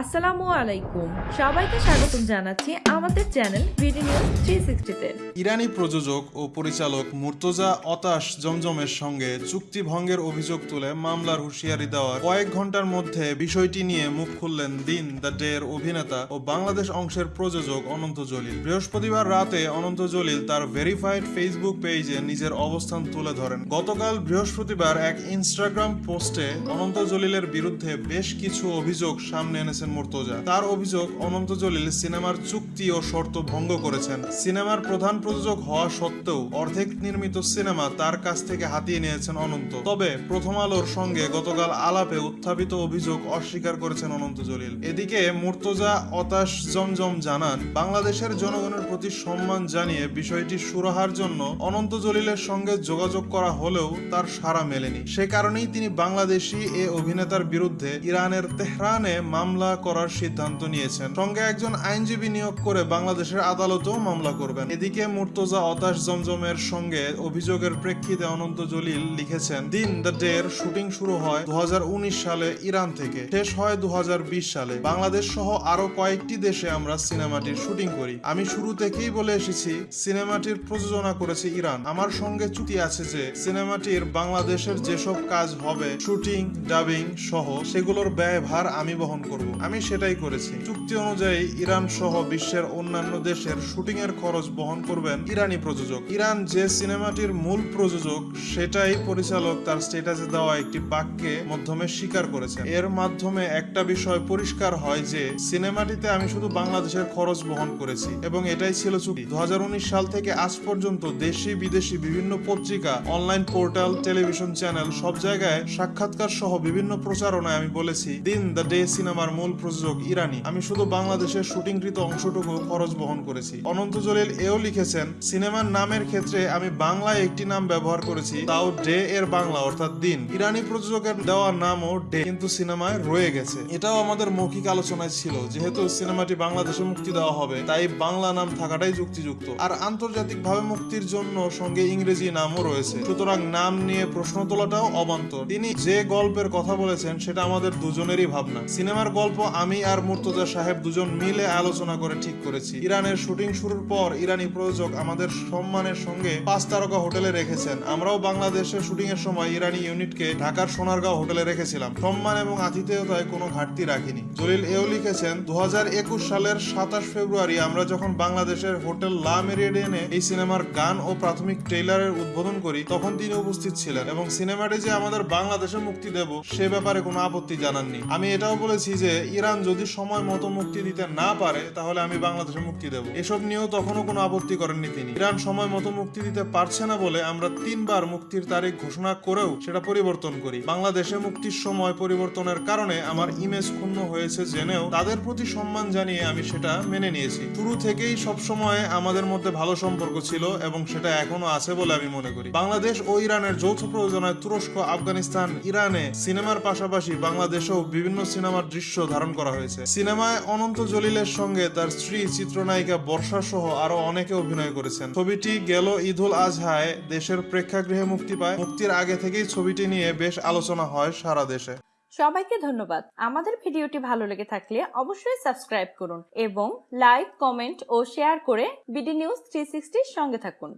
আসসালামু আলাইকুম। সবাইকে স্বাগতম জানাচ্ছি আমাদের চ্যানেল বিডি নিউজ থ্রি সিক্সটিতে ইরানি প্রযোজক ও পরিচালক মুর্তজা অতাশ জমজমের সঙ্গে চুক্তি ভঙ্গের অভিযোগ তুলে মামলার হুঁশিয়ারি দেওয়ার কয়েক ঘণ্টার মধ্যে বিষয়টি নিয়ে মুখ খুললেন দিন দ্য অভিনেতা ও বাংলাদেশ অংশের প্রযোজক অনন্ত জলিল। বৃহস্পতিবার রাতে অনন্ত জলিল তার ভেরিফাইড ফেসবুক পেজে নিজের অবস্থান তুলে ধরেন। গতকাল বৃহস্পতিবার এক ইনস্টাগ্রাম পোস্টে অনন্ত জলিলের বিরুদ্ধে বেশ কিছু অভিযোগ সামনে এনেছেন মুর্তজা। তার অভিযোগ, অনন্ত জলিল সিনেমার চুক্তি ও শর্ত ভঙ্গ করেছেন। সিনেমার প্রধান প্রযোজক হওয়া সত্ত্বেও অর্ধেক নির্মিত সিনেমা তার কাছ থেকে হাতিয়ে নিয়েছেন অনন্ত। তবে প্রথম আলোর সঙ্গে গতকাল আলাপে উত্থাপিত অভিযোগ অস্বীকার করেছেন অনন্ত জলিল। এদিকে মুর্তজা অতাশ জমজম জানান, বাংলাদেশের জনগণের প্রতি সম্মান জানিয়ে বিষয়টি সুরাহার জন্য অনন্ত জলিলের সঙ্গে যোগাযোগ করা হলেও তার সাড়া মেলেনি। সে কারণেই তিনি বাংলাদেশি এ অভিনেতার বিরুদ্ধে ইরানের তেহরানে মামলা করার সিদ্ধান্ত নিয়েছেন। সঙ্গে একজন আইনজীবী নিয়োগ করে বাংলাদেশের আদালতেও মামলা করবেন। এদিকে মুর্তজা অতাশ জমজমের সঙ্গে অভিযোগের প্রেক্ষিতে অনন্ত জলিল লিখেছেন, দিন দ্য ডে এর শুটিং শুরু হয় দু সালে ইরান থেকে, শেষ হয় দু সালে। বাংলাদেশ সহ আরও কয়েকটি দেশে আমরা সিনেমাটির শুটিং করি। আমি শুরু থেকেই বলে এসেছি, সিনেমাটির প্রযোজনা করেছে ইরান। আমার সঙ্গে চুক্তি আছে যে, সিনেমাটির বাংলাদেশের যেসব কাজ হবে, শুটিং, ডাবিং সহ, সেগুলোর ব্যয়ভার আমি বহন করব। আমি সেটাই করেছি। চুক্তি অনুযায়ী ইরান সহ বিশ্বের অন্যান্য দেশের শুটিং এর খরচ বহন করবেন ইরানি প্রযোজক। ইরান যে সিনেমাটির মূল প্রযোজক, সেটাই পরিচালক তার স্টেটাসে দেওয়া একটি বাক্যে মাধ্যমে স্বীকার করেছেন। এর মাধ্যমে একটা বিষয় পরিষ্কার হয় যে, সিনেমাটিতে আমি শুধু বাংলাদেশের খরচ বহন করেছি এবং এটাই ছিল চুক্তি। দু হাজার উনিশ সাল থেকে আজ পর্যন্ত দেশি, বিদেশি বিভিন্ন পত্রিকা, অনলাইন পোর্টাল, টেলিভিশন চ্যানেল সব জায়গায় সাক্ষাৎকার সহ বিভিন্ন প্রচারণায় আমি বলেছি, দিন দ্য ডে সিনেমার মূল প্রযোজক ইরানি। আমি শুধু বাংলাদেশের শুটিংকৃত অংশটুকু খরচ বহন করেছি। অনন্ত জলিল এও লিখেছেন, সিনেমার নামের ক্ষেত্রে আমি বাংলায় একটি নাম ব্যবহার করেছি, তাও ডে এর বাংলা, অর্থাৎ দিন। ইরানি প্রযোজকের দেওয়া নামও ডে, কিন্তু সিনেমায় রয়ে গেছে। এটাও আমাদের মৌখিক আলোচনায় ছিল, যেহেতু সিনেমাটি বাংলাদেশে মুক্তি দেওয়া হবে, তাই বাংলা নাম থাকাটাই যুক্তিযুক্ত। আর আন্তর্জাতিকভাবে মুক্তির জন্য সঙ্গে ইংরেজি নামও রয়েছে। সুতরাং নাম নিয়ে প্রশ্ন তোলাটাও অবান্তর। তিনি যে গল্পের কথা বলেছেন, সেটা আমাদের দুজনেরই ভাবনা। সিনেমার গল্প আমি আর মুর্তজা সাহেব দুজন মিলে আলোচনা করে ঠিক করেছি। ইরানের শুটিং শুরুর পর ইরানি প্রযোজক আমাদের সম্মানের সঙ্গে পাঁচ তারকা হোটেলে রেখেছেন। আমরাও বাংলাদেশে শুটিং এর সময় ইরানি ইউনিটকে ঢাকার সোনারগাঁও হোটেলে রেখেছিলাম। সম্মান এবং আতিথেয়তায় কোনো ঘাটতি রাখিনি। জলিল এও লিখেছেন দু হাজার একুশ সালের সাতাশ ফেব্রুয়ারি আমরা যখন বাংলাদেশের হোটেল লা মেরিডিয়ানে এই সিনেমার গান ও প্রাথমিক ট্রেইলারের উদ্বোধন করি, তখন তিনি উপস্থিত ছিলেন এবং সিনেমাটি যে আমাদের বাংলাদেশে মুক্তি দেব সে ব্যাপারে কোনো আপত্তি জানাননি। আমি এটাও বলেছি যে ইরান যদি সময় মতো মুক্তি দিতে না পারে, তাহলে আমি বাংলাদেশে মুক্তি দেব। এসব নিয়েও তখনও কোনো আপত্তি করেননি তিনি। ইরান সময় মতো মুক্তি দিতে পারছে না বলে আমরা তিনবার মুক্তির তারিখ ঘোষণা করেও সেটা পরিবর্তন করি। বাংলাদেশে মুক্তির সময় পরিবর্তনের কারণে আমার ইমেজ ক্ষুণ্ণ হয়েছে জেনেও তাদের প্রতি সম্মান জানিয়ে আমি সেটা মেনে নিয়েছি। শুরু থেকেই সব সময় আমাদের মধ্যে ভালো সম্পর্ক ছিল এবং সেটা এখনও আছে বলে আমি মনে করি। বাংলাদেশ ও ইরানের যৌথ প্রযোজনায় তুরস্ক, আফগানিস্তান, ইরানে সিনেমার পাশাপাশি বাংলাদেশেও বিভিন্ন সিনেমার দৃশ্য ধারণ করা হয়েছে। সিনেমায় অনন্ত জলিলের সঙ্গে তার স্ত্রী চিত্রনায়িকা বর্ষা সহ আরও অনেকে অভিনয় করেছেন। ছবিটি গেল ঈদুল আজহায়, দেশের প্রেক্ষাগৃহে মুক্তি পায়। মুক্তির আগে থেকেই ছবিটি নিয়ে বেশ আলোচনা হয় সারা দেশে। সবাইকে ধন্যবাদ। আমাদের ভিডিওটি ভালো লেগে থাকলে অবশ্যই সাবস্ক্রাইব করুন এবং লাইক, কমেন্ট ও শেয়ার করে বিডি নিউজ থ্রি সঙ্গে থাকুন।